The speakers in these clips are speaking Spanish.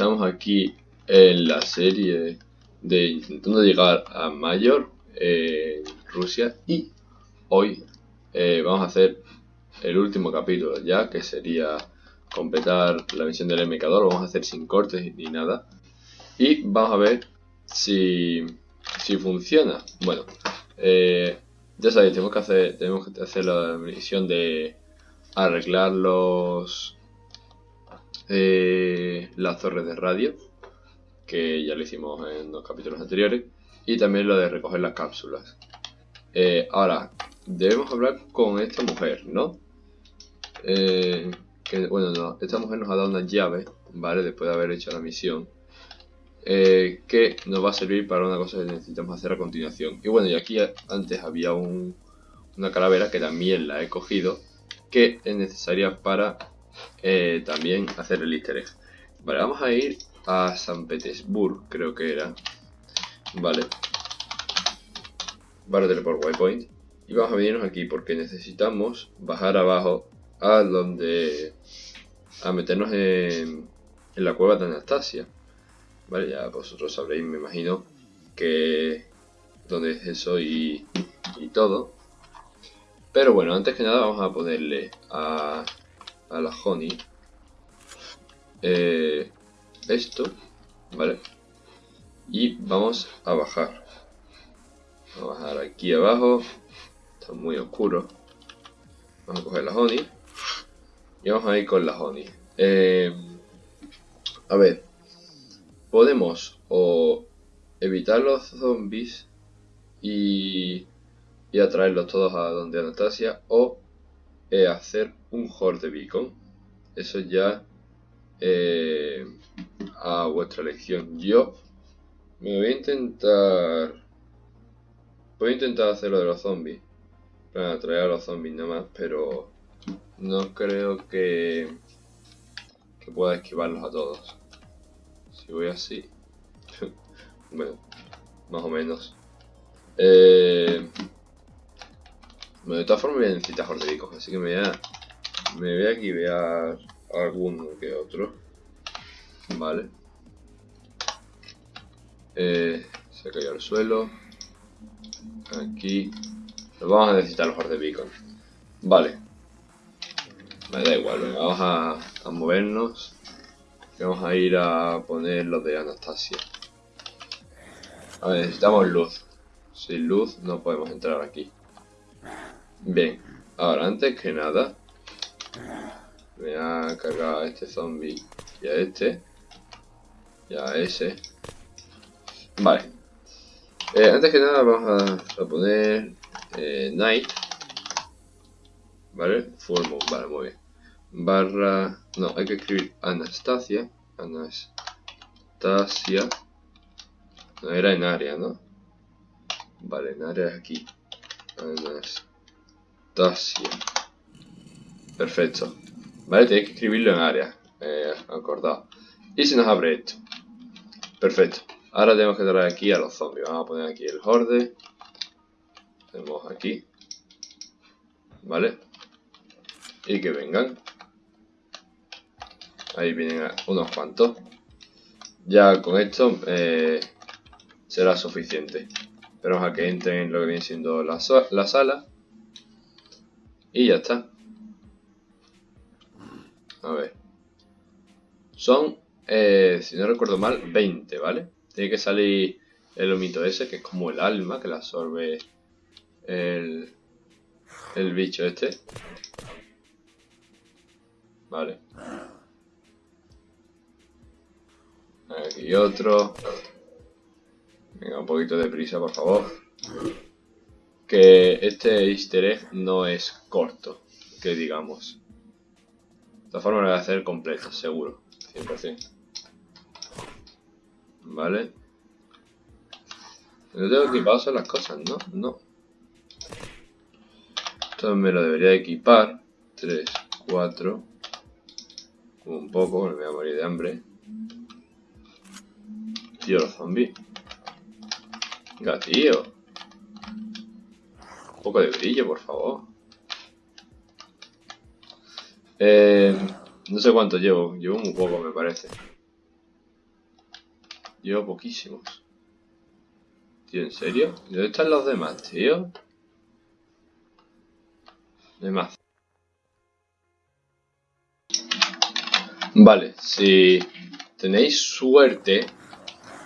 Estamos aquí en la serie de intentando llegar a Mayor en Rusia y hoy eh, vamos a hacer el último capítulo ya que sería completar la misión del MK2, lo vamos a hacer sin cortes ni nada y vamos a ver si, si funciona. Bueno, eh, ya sabéis, tenemos que hacer, tenemos que hacer la misión de arreglar los eh, las torres de radio, que ya lo hicimos en los capítulos anteriores, y también lo de recoger las cápsulas. Eh, ahora, debemos hablar con esta mujer, ¿no? Eh, bueno, no, esta mujer nos ha dado una llave, ¿vale? Después de haber hecho la misión. que nos va a servir para una cosa que necesitamos hacer a continuación. Y bueno, y aquí antes había una calavera que también la he cogido que es necesaria para eh, también hacer el easter egg. Vale, vamos a ir a San Petersburg, creo que era. Vale. Vale, teleport waypoint. Y vamos a venirnos aquí porque necesitamos bajar abajo a donde... A meternos en, en la cueva de Anastasia. Vale, ya vosotros sabréis, me imagino, que... Dónde es eso y, y todo. Pero bueno, antes que nada vamos a ponerle a, a la honey eh, esto, ¿vale? Y vamos a bajar. Vamos a bajar aquí abajo. Está muy oscuro. Vamos a coger la honey. Y vamos a ir con la honey. Eh, a ver. Podemos o evitar los zombies y y atraerlos todos a donde Anastasia o eh, hacer un horde beacon. Eso ya eh, a vuestra elección. Yo me voy a intentar... Voy a intentar hacer lo de los zombies. Para atraer a los zombies nada más, pero no creo que, que pueda esquivarlos a todos. Si voy así... bueno, más o menos. Eh, bueno, de todas formas voy a necesitar jordebicos, así que me voy a, me voy a alguno que otro. Vale. Eh, se cayó al suelo. Aquí. Nos vamos a necesitar los jordebicos. Vale. Me da igual, vamos a, a movernos. vamos a ir a poner los de Anastasia. A ver, necesitamos luz. Sin luz no podemos entrar aquí. Bien, ahora antes que nada voy a cargar a este zombie y a este y a ese. Vale. Eh, antes que nada vamos a, poner eh, night vale mode, vale muy bien. Barra no hay que escribir Anastasia Anastasia. No era en área no vale en área aquí. Anastasia Perfecto. Vale, tenéis que escribirlo en área. Eh, acordado. Y se nos abre esto. Perfecto. Ahora tenemos que traer aquí a los zombies. Vamos a poner aquí el horde. Tenemos aquí. ¿Vale? Y que vengan. Ahí vienen unos cuantos. Ya con esto eh, será suficiente. Esperamos a que entren lo que viene siendo la, la sala. Y ya está. A ver. Son, eh, si no recuerdo mal, 20, ¿vale? Tiene que salir el omito ese, que es como el alma que la absorbe el, el bicho este. Vale. Aquí otro. Venga, un poquito de prisa, por favor que este easter egg no es corto, que digamos. De esta forma lo voy a hacer completo, seguro, 100%. Vale. No tengo equipado las cosas, ¿no? No. Esto me lo debería equipar. 3, 4. Un poco, me voy a morir de hambre. Tío, los zombies. Venga, tío. Poco de brillo, por favor. Eh, No sé cuánto llevo, llevo muy poco me parece. Llevo poquísimos. Tío, ¿en serio? ¿Dónde están los demás, tío? Demás. Vale, si tenéis suerte...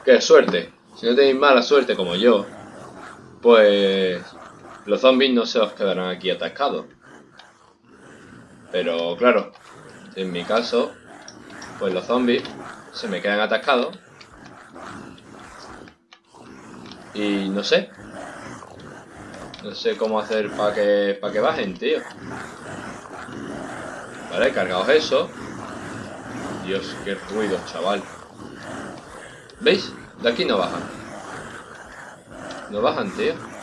¿Qué suerte? Si no tenéis mala suerte como yo, pues los zombies no se os quedarán aquí atascados. Pero claro, en mi caso, pues los zombies se me quedan atascados. Y no sé. No sé cómo hacer para que, para que bajen, tío. Vale, cargaos eso. Dios, qué ruido, chaval. ¿Veis? De aquí no bajan. No bajan, tío.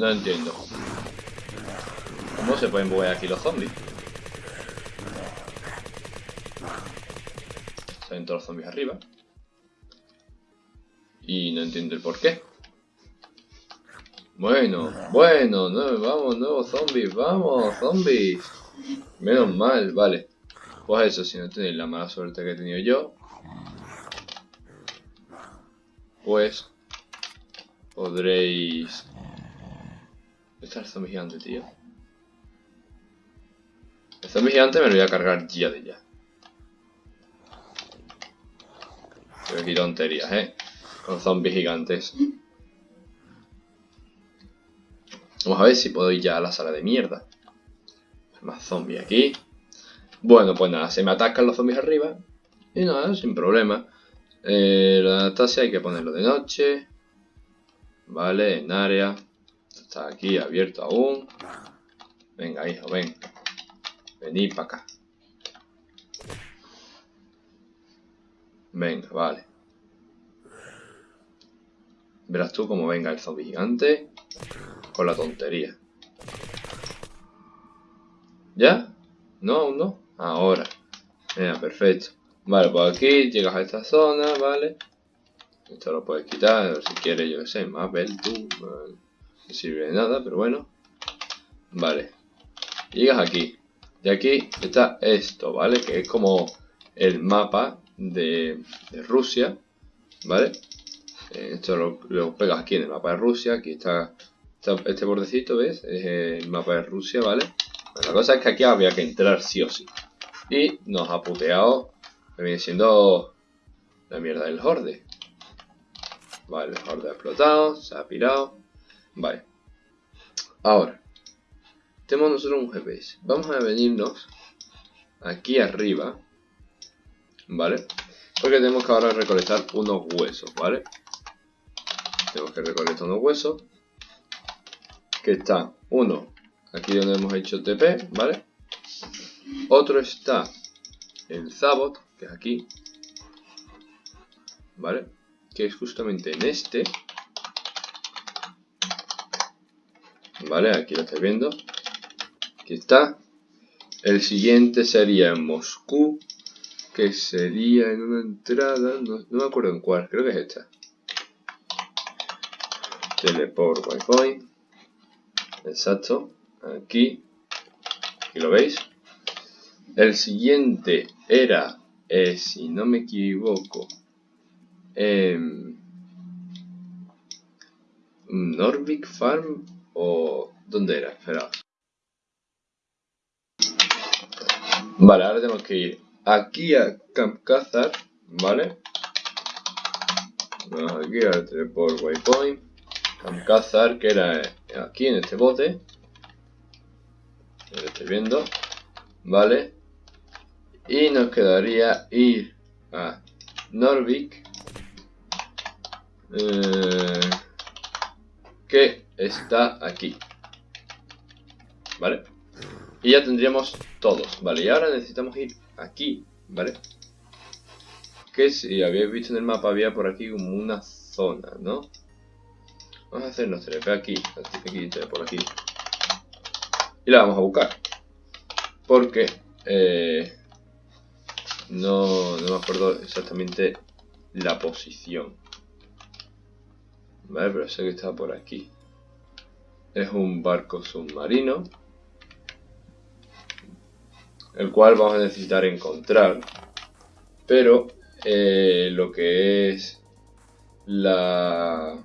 No entiendo. ¿Cómo se pueden mover aquí los zombies? Salen todos los zombies arriba. Y no entiendo el por qué. Bueno, bueno, no, vamos, nuevos zombies, vamos, zombies. Menos mal, vale. Pues eso, si no tenéis la mala suerte que he tenido yo, pues podréis está el zombie gigante, tío? El zombie gigante me lo voy a cargar ya de ya. Pero aquí tonterías, ¿eh? Con zombies gigantes. Vamos a ver si puedo ir ya a la sala de mierda. Más zombies aquí. Bueno, pues nada, se me atacan los zombies arriba. Y nada, sin problema. Eh, la Anastasia hay que ponerlo de noche. Vale, en área. Está aquí abierto aún. Venga, hijo, ven. Vení para acá. Venga, vale. Verás tú cómo venga el zombie gigante con la tontería. ¿Ya? ¿No? ¿Aún no? Ahora. Venga, perfecto. Vale, pues aquí llegas a esta zona, ¿vale? Esto lo puedes quitar, si quieres, yo qué sé, más ver tú. No sirve de nada, pero bueno. Vale. Llegas aquí. Y aquí está esto, ¿vale? Que es como el mapa de, Rusia, ¿vale? Eh, esto lo, pegas aquí en el mapa de Rusia. Aquí está, este bordecito, ¿ves? Es el mapa de Rusia, ¿vale? la cosa es que aquí había que entrar sí o sí. Y nos ha puteado, que viene siendo la mierda del horde. Vale, el horde ha explotado, se ha pirado. Vale. Ahora, tenemos nosotros un GPS. Vamos a venirnos aquí arriba. ¿Vale? Porque tenemos que ahora recolectar unos huesos, ¿vale? Tenemos que recolectar unos huesos. Que está uno aquí donde hemos hecho TP, ¿vale? Otro está el Zabot, que es aquí. ¿Vale? Que es justamente en este. ¿Vale? Aquí lo estáis viendo. Aquí está. El siguiente sería en Moscú, que sería en una entrada, no, me acuerdo en cuál, creo que es esta. Teleport Wi-Fi. Exacto. Aquí. Aquí lo veis. El siguiente era, eh, si no me equivoco, eh, Norvik Farm o... ¿Dónde era? Espera. Vale, ahora tenemos que ir aquí a Camp Cazar, ¿vale? Vamos aquí al teleport waypoint. Camp Cazar, que era aquí en este bote. Lo estoy viendo. ¿Vale? Y nos quedaría ir a Norvik. Eh, que está aquí. ¿Vale? Y ya tendríamos todos, ¿vale? Y ahora necesitamos ir aquí, ¿vale? Que si habéis visto en el mapa había por aquí como una zona, ¿no? Vamos a hacernos TP aquí, aquí, por aquí. Y la vamos a buscar. Porque eh, no, no me acuerdo exactamente la posición. Vale, pero sé que está por aquí. Es un barco submarino. El cual vamos a necesitar encontrar. Pero eh, lo que es la,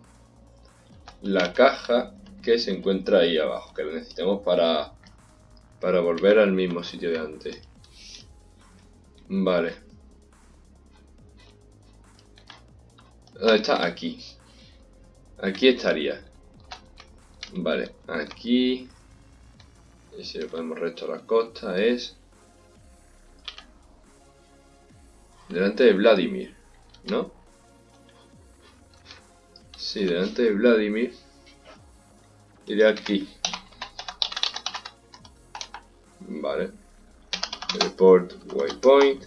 la caja que se encuentra ahí abajo. Que lo necesitamos para, para volver al mismo sitio de antes. Vale. ¿Dónde está? Aquí. Aquí estaría. Vale, aquí... Y si le ponemos recto a la costa es... Delante de Vladimir, ¿no? Sí, delante de Vladimir. Iré aquí. Vale. Report waypoint.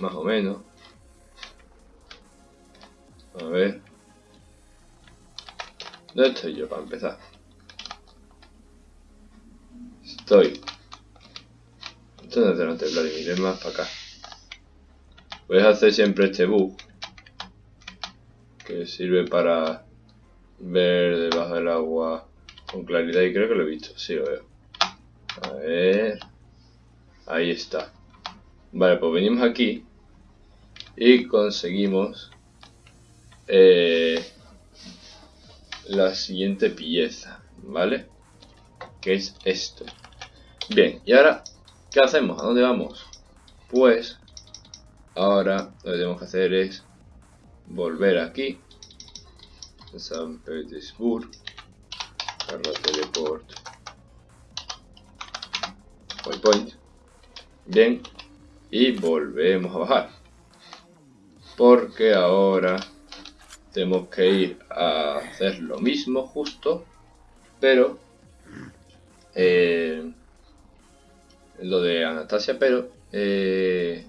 Más o menos. A ver. ¿Dónde estoy yo para empezar? Estoy. Esto no es delante de Vladimir, más para acá. Puedes hacer siempre este bug. Que sirve para ver debajo del agua con claridad y creo que lo he visto, sí lo veo. A ver. Ahí está. Vale, pues venimos aquí y conseguimos eh, la siguiente pieza, ¿vale? Que es esto. Bien, y ahora, ¿qué hacemos? ¿A dónde vamos? Pues, ahora lo que tenemos que hacer es volver aquí. San Petersburg. Carla Teleport. Point. Bien. Y volvemos a bajar. Porque ahora tenemos que ir a hacer lo mismo justo, pero eh, lo de Anastasia, pero eh,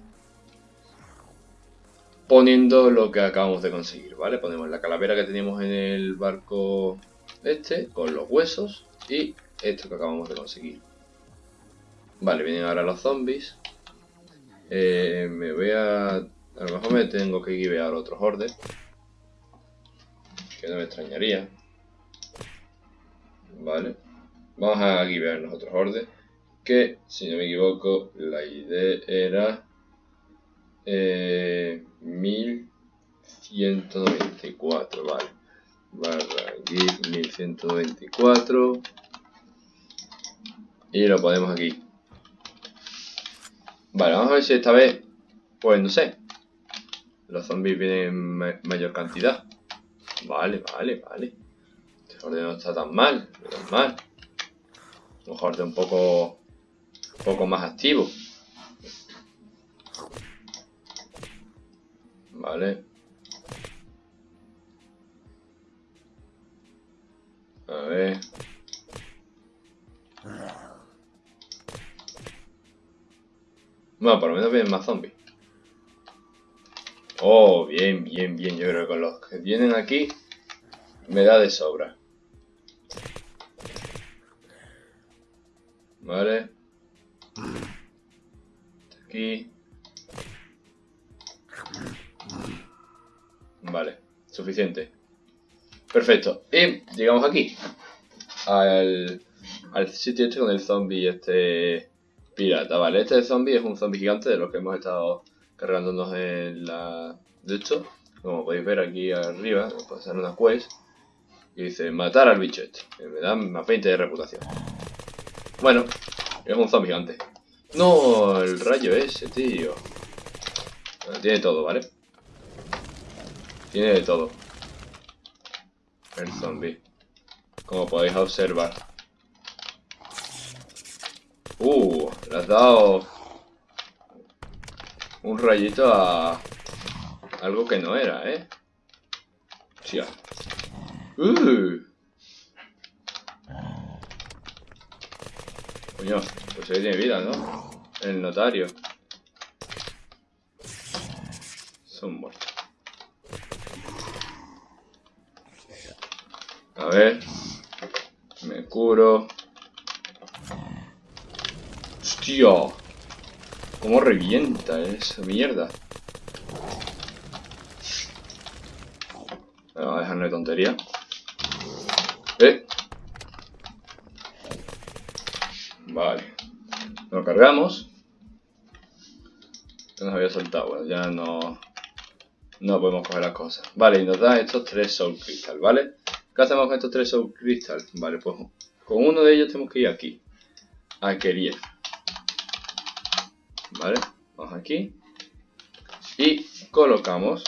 poniendo lo que acabamos de conseguir, ¿vale? Ponemos la calavera que teníamos en el barco este, con los huesos, y esto que acabamos de conseguir. Vale, vienen ahora los zombies. Eh, me voy a... A lo mejor me tengo que guiar otros hordes que no me extrañaría. Vale. Vamos a guiar nosotros orden. Que, si no me equivoco, la idea era eh, 1194, vale. Barra give 1194. Y lo ponemos aquí. Vale, vamos a ver si esta vez, pues no sé, los zombies vienen en mayor cantidad. Vale, vale, vale. Este orden no está tan mal, no mal. Un orden un poco, un poco más activo. Vale. A ver. Bueno, por lo menos vienen más zombies. Oh, bien, bien, bien. Yo creo que con los que vienen aquí me da de sobra. Vale. Aquí. Vale, suficiente. Perfecto. Y llegamos aquí. Al, al sitio este con el zombie este pirata. Vale, este zombie es un zombie gigante de los que hemos estado cargándonos en la de hecho como podéis ver aquí arriba pasar una quest y dice matar al bicho este que me da más 20 de reputación. Bueno es un zombie gigante. No el rayo ese tío. Tiene todo vale tiene de todo. El zombie. Como podéis observar. Uh le has dado un rayito a algo que no era, ¿eh? Hostia. ¡Uh! Coño, pues ahí tiene vida, ¿no? El notario. Son muertos. A ver. Me curo. ¡Hostia! ¿Cómo revienta esa mierda? dejarnos de tontería. ¿Eh? Vale. Lo cargamos. Nos había soltado, bueno, ya no... No podemos coger las cosas. Vale, y nos da estos tres Soul Crystal, ¿vale? ¿Qué hacemos con estos tres Soul Crystal? Vale, pues con uno de ellos tenemos que ir aquí. A Keriel. ¿Vale? Vamos aquí. Y colocamos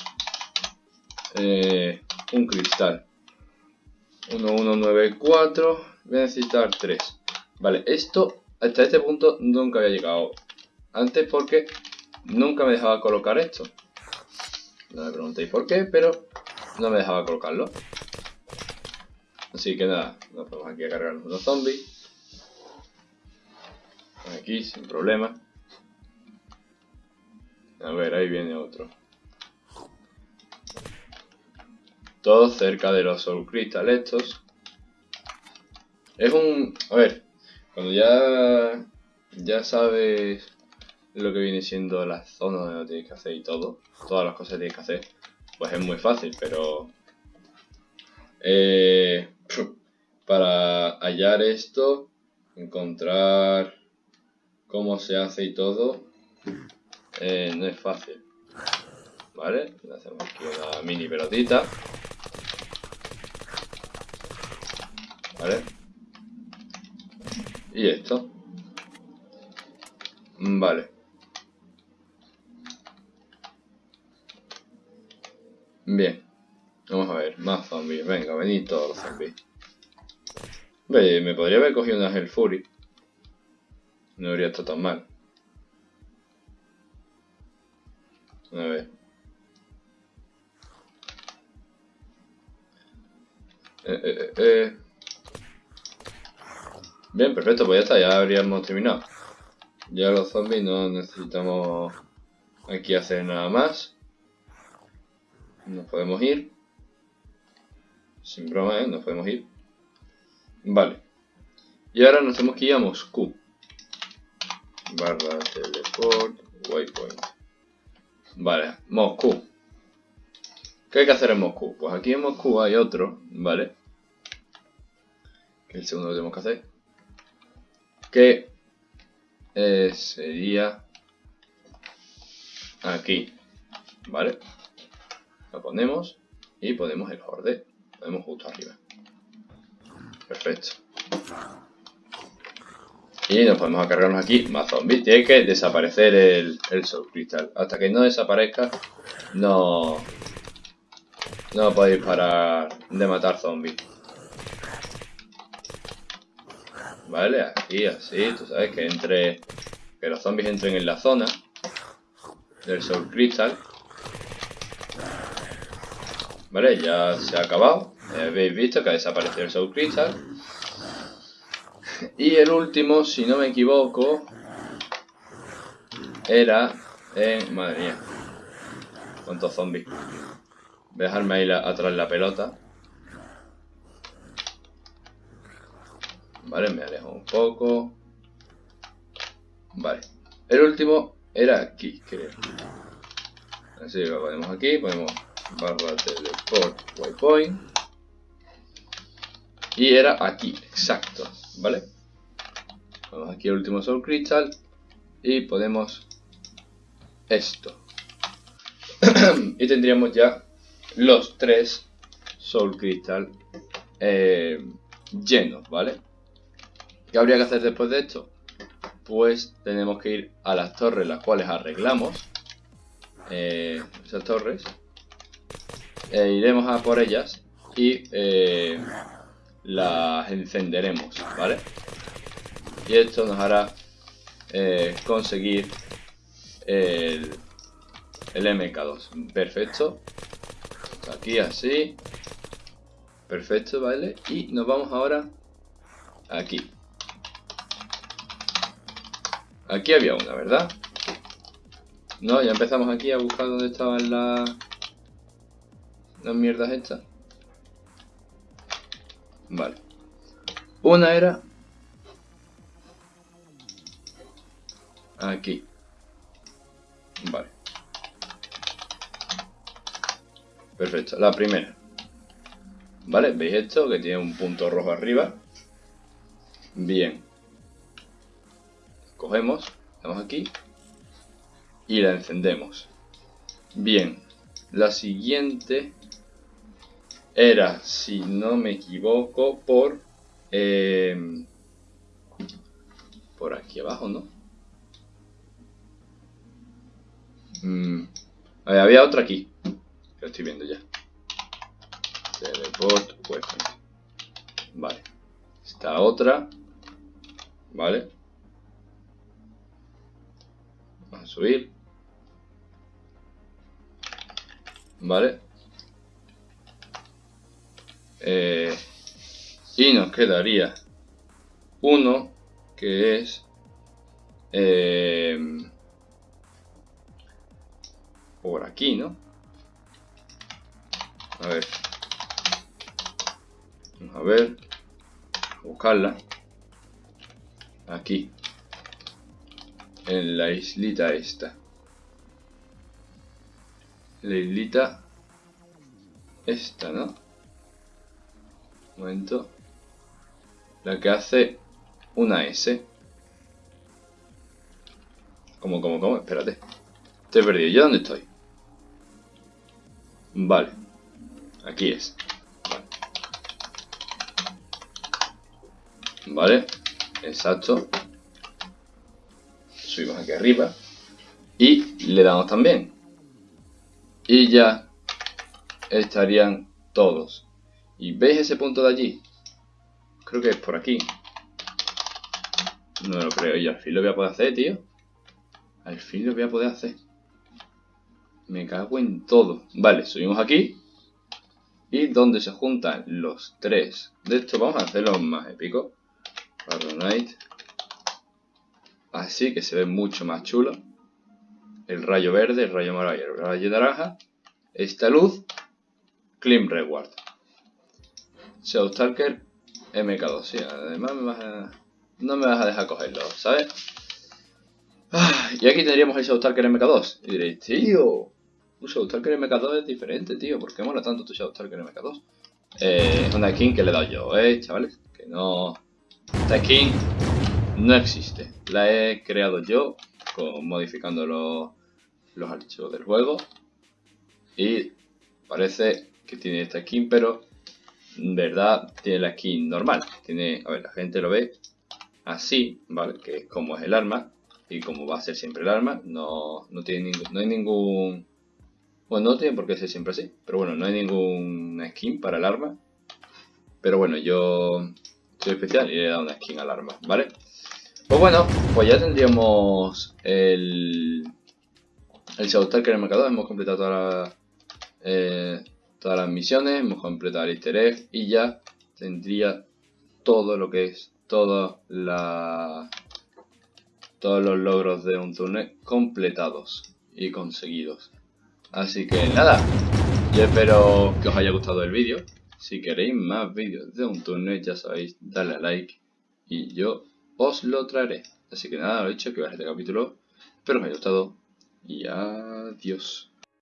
eh, un cristal. 1194. Voy a necesitar 3. Vale, esto hasta este punto nunca había llegado antes porque nunca me dejaba colocar esto. No me preguntéis por qué, pero no me dejaba colocarlo. Así que nada, nos ponemos aquí a cargarnos unos zombies. Aquí, sin problema. A ver, ahí viene otro. Todo cerca de los Soul Crystal estos. Es un... A ver, cuando ya... Ya sabes lo que viene siendo la zona donde lo tienes que hacer y todo. Todas las cosas que tienes que hacer. Pues es muy fácil, pero... Eh, para hallar esto, encontrar cómo se hace y todo, eh, no es fácil. ¿Vale? Le hacemos aquí una mini pelotita. ¿Vale? Y esto. Vale. Bien. Vamos a ver, más zombies. Venga, venid todos los zombies. Me podría haber cogido una Hell Fury. No habría estado tan mal. A ver. Eh, eh, eh, eh. Bien, perfecto, pues ya está, ya habríamos terminado. Ya los zombies no necesitamos aquí hacer nada más. Nos podemos ir. Sin broma, ¿eh? Nos podemos ir. Vale. Y ahora nos tenemos que ir a Moscú. Barra teleport, waypoint. Vale, Moscú. ¿Qué hay que hacer en Moscú? Pues aquí en Moscú hay otro, ¿vale? Que el segundo que tenemos que hacer. Que eh, sería aquí, ¿vale? Lo ponemos y ponemos el horde. Lo ponemos justo arriba. Perfecto. Y nos podemos cargarnos aquí más zombies. Tiene que desaparecer el, el Soul Crystal. Hasta que no desaparezca, no, no podéis parar de matar zombies. Vale, aquí así, tú sabes que entre que los zombies entren en la zona del Soul Crystal. Vale, ya se ha acabado. Habéis visto que ha desaparecido el Soul Crystal. Y el último, si no me equivoco, era en... Madre mía. Cuántos zombies. Voy a dejarme ahí atrás la pelota. Vale, me alejo un poco. Vale. El último era aquí, creo. Así que lo ponemos aquí, ponemos barra teleport waypoint. Y era aquí, exacto, ¿vale? Vamos aquí al último Soul Crystal y ponemos esto. y tendríamos ya los tres Soul Crystal eh, llenos, ¿vale? ¿Qué habría que hacer después de esto? Pues tenemos que ir a las torres las cuales arreglamos. Eh, esas torres. E iremos a por ellas y eh, las encenderemos, ¿vale? Y esto nos hará eh, conseguir el, el MK2. Perfecto. Aquí así. Perfecto, ¿vale? Y nos vamos ahora aquí. Aquí había una, ¿verdad? No, ya empezamos aquí a buscar dónde estaban las... Las mierdas estas. Vale. Una era... Aquí. Vale. Perfecto. La primera. ¿Vale? ¿Veis esto? Que tiene un punto rojo arriba. Bien. Cogemos, damos aquí y la encendemos. Bien, la siguiente era, si no me equivoco, por... Eh, por aquí abajo, ¿no? Mm, había otra aquí. Lo estoy viendo ya. Teleport Vale. Esta otra. Vale. Vamos a subir. Vale. Eh, y nos quedaría uno que es eh, por aquí, ¿no? A ver. A ver. buscarla. Aquí. En la islita esta. La islita esta, ¿no? Momento. La que hace una S. ¿Cómo, cómo, cómo? Espérate. Estoy perdido. ¿Yo dónde estoy? Vale. Aquí es. Vale. Exacto. Subimos aquí arriba. Y le damos también. Y ya estarían todos. ¿Y veis ese punto de allí? Creo que es por aquí. No lo creo. Y al fin lo voy a poder hacer, tío. Al fin lo voy a poder hacer. Me cago en todo. Vale, subimos aquí. Y donde se juntan los tres de esto, vamos a hacerlo más épico. Night. Así que se ve mucho más chulo. El rayo verde, el rayo amarillo, el rayo naranja. Esta luz. Clean Reward. Showstalker MK2. Sí, además no me vas a dejar cogerlo, ¿sabes? Ah, y aquí tendríamos el Showstalker MK2. Y diréis, tío, un Showstalker MK2 es diferente, tío. ¿Por qué mola tanto tu Showstalker MK2? Eh, es una skin que le he dado yo, ¿eh, chavales? Que no... Esta skin no existe. La he creado yo, modificando los, los archivos del juego. Y parece que tiene esta skin, pero verdad tiene la skin normal. Tiene, a ver, la gente lo ve así, ¿vale? Que es como es el arma. Y como va a ser siempre el arma, no, no, tiene no hay ningún bueno, no tiene por qué ser siempre así, pero bueno, no hay ninguna skin para el arma. Pero bueno, yo soy especial y le he dado una skin al arma, ¿vale? Pues bueno, pues ya tendríamos el, el Shadowstalker en el marcador. Hemos completado todas las, eh, todas las misiones, hemos completado el easter egg y ya tendría todo lo que es toda la, todos los logros de un turno completados y conseguidos. Así que nada, yo espero que os haya gustado el vídeo. Si queréis más vídeos de un turno, ya sabéis, darle a like y yo os lo traeré. Así que nada, lo he dicho, que va a este capítulo. Espero que os haya gustado y adiós.